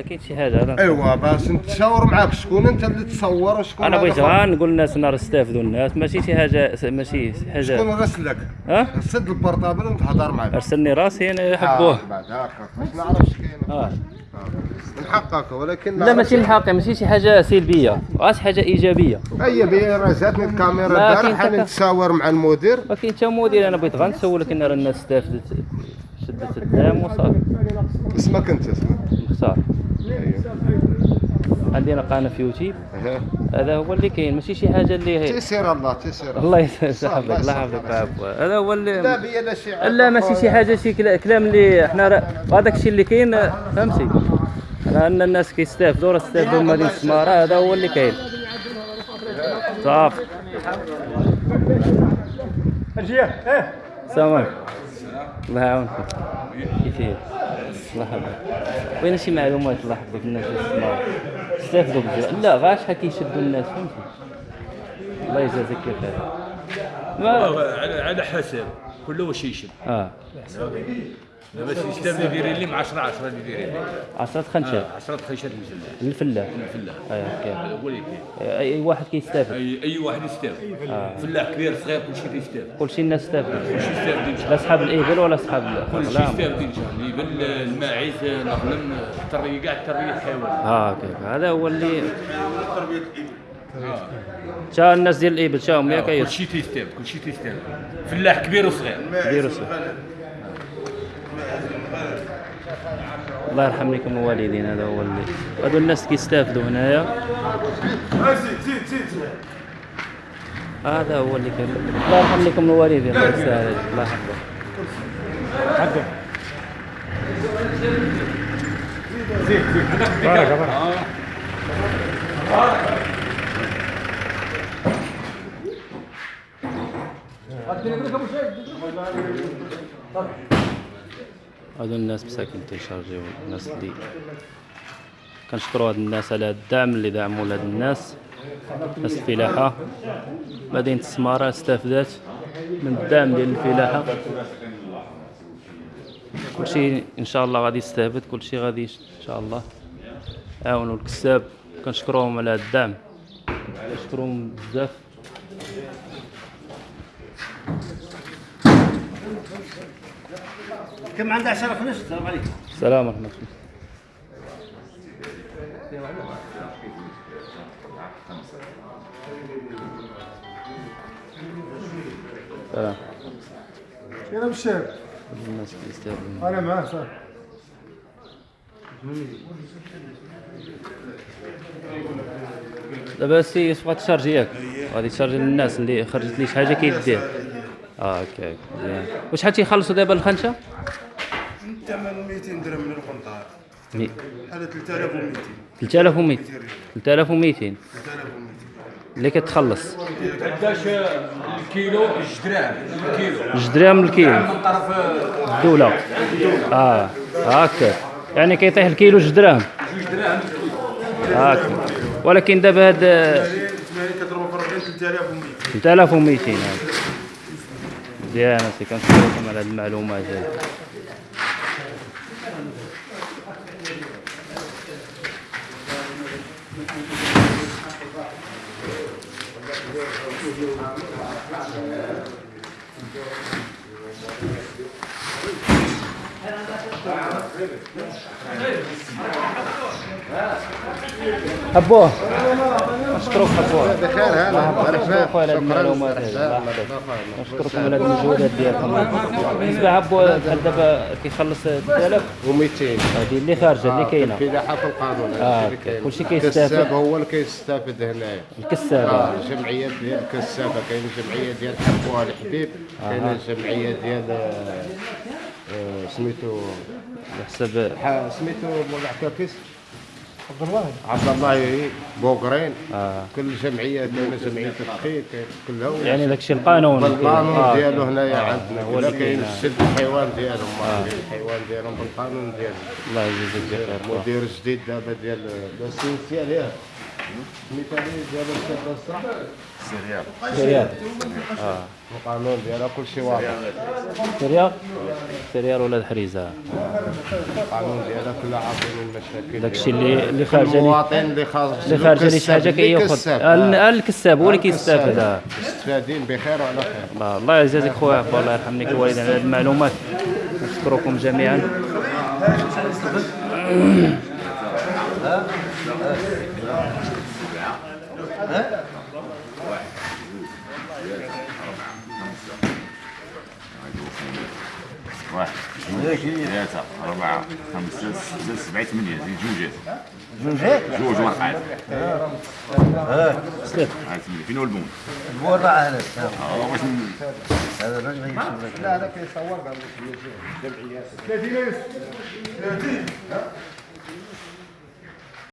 آه كاين شي حاجة ايوا باش نتشاور معاك. شكون أنت اللي تصور وشكون أنا بغيت غير نقول للناس نهار استافدوا الناس. ماشي شي حاجة ماشي شكون حاجة راسلك ها؟ سد ال portable ونتهضر معاك أرسلني راسي أنا حبوه آه، بعد هكا باش نعرف اش كاين آه. نحقق ولكن لا ماشي حقي ماشي شي حاجة سلبية. غير شي حاجة إيجابية؟ هيا بيا راه جاتني الكاميرا ما البارح كاين أنا حتى- نتشاور مع المدير. ولكن أنت مدير أنا بغيت غير نسولك إن راه الناس استافدت شدت الدعم وصافي. اسمك أنت اسمك. مختار. عندنا قناه في يوتيوب. هذا هو اللي كاين ماشي شي حاجة اللي هي تيسير الله تيسير. الله صافي، الله. يحفظك هذا هو لا اللي بيا لا شي لا ماشي شي حاجة شي كلا- كلام اللي حنا هذاك الشيء اللي كاين فهمتي؟ راه ان الناس كيستافدوا راه استافدوا من مدينه السماره هذا هو اللي كاين. صافي. السلام عليكم. الله يعاونكم. كيفية؟ الله يحفظك. وين شي معلومات الله يحفظك الناس السماره استافدوا بزاف لا غير شحال كيشدوا الناس فهمتي؟ الله يجازيك بخير ما على حسب. كله واش يشد. آه. دابا ال système اللي دايرين لي مع 10 10 اللي دايرين لي. عشرة خنشات 10 خيشات مجلة الفلاح. الفلاح. ايوا كاين هذا هو اللي كاين أي واحد كيستافد. اي أي واحد يستافد. فلاح كبير صغير كلشي كيستافد. كلشي الناس استافد كلشي شاء لا صحاب الابل ولا صحاب كلشي الغنم يستافد إن شاء الله. يبان الماعز الغنم التربيه كاع التربيه الحيوان آه كيف هذا هو اللي شا الناس ديال الابل شاهم ياك يا كلشي تيستافد كلشي تيستافد. فلاح كبير وصغير. ديروا سوا. الله يرحم لكم الوالدين هذا هو اللي هذو الناس كيستافدوا هنايا. هذا هو اللي كان الله يرحم لكم الوالدين. الله يسهل. الله يحفظك. هذو الناس مساكن تيشارجيو الناس اللي كنشكروا هاد الناس على الدعم اللي دعموا لهاد الناس. ناس الفلاحة. مدينة السمارة استفادت من الدعم ديال الفلاحة. كلشي إن شاء الله غادي يستافد كلشي غادي إن شاء الله. عاونوا الكساب. كنشكروهم على هاد الدعم. كنشكروهم بزاف. كم عنده 10 فلوس السلام عليكم. السلام ورحمة الله. سلام. أنا بالشارع الناس كيستافدوا أنا معاه صح. دابا السي تبغى تشارجي ياك. غادي تشارجي للناس اللي خرجت لي شي حاجة كيدير. آه هكاك مزيان وشحال تيخلصوا دابا الخنشة؟ الثمن 200 درهم من القنطار مي- هذا 3200 3200 3200 3200 اللي كتخلص قداش الكيلو جوج دراهم الكيلو. جوج دراهم الكيلو. من طرف الدولة آه. هكا يعني كيطيح الكيلو جوج دراهم جوج دراهم هكا ولكن دابا هاد الثمانية كضربوا في 40 3200 3200 سي كنشكركم على هاد المعلومات هذه. حبوه نشكرك حبوه بخير هلا نشكركم على هذه المعلومات نشكركم على المجهودات ديالكم بالنسبة عبو بحال دابا كيخلص 3000 و200 هذه اللي خارجة اللي كاينة. الفلاحة في القانون. آه، كاين. كلشي كيستافد. الكساب هو اللي كيستافد هنايا الكسابة. آه ديال الكسابة. كاين الجمعيه ديال حبوها الحبيب. كاين الجمعيه ديال آه، آه، سميتو بحسب ح- سميتو مولا عكاكيس عبد الله. عبد الله بوغرين آه. كل جمعيه كاينة جمعيه التدقيق كاين كلها يعني داكشي القانون بالقانون آه. ديالو هنايا آه، عندنا. ولا كاين آه. السد الحيوان ديالهم آه. الحيوان ديالهم بالقانون ديالهم الله يجزيك بخير مدير جديد دابا ديال السينسي عليها. سميتها لي ديال السد الصح سريال القانون ديالها كلشي واضح. سريال سريال ولاد حريزة. القانون ديالها كلها عارفين المشاكل. داكشي اللي اللي لي المواطن اللي خارج اللي لي شي حاجة كيأخذ. الكساب هو اللي كيستافد. آه. مستفادين بخير وعلى خير. الله الله يجازيك خويا. عبد الله يرحم لك الوالدين على هذه المعلومات. نشكركم جميعا. واحد اثنين ثلاثة أربعة خمسة ستة سبعة ثمانية زين جوجات جوجات جوج ورقات سلف هاي ثمانية. فين هو البون؟ الورقة هذا آه واش هذا الراجل لك لا لا كيصور قال لك جمعيات